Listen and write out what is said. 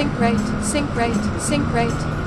Sink rate, sink rate, sink rate.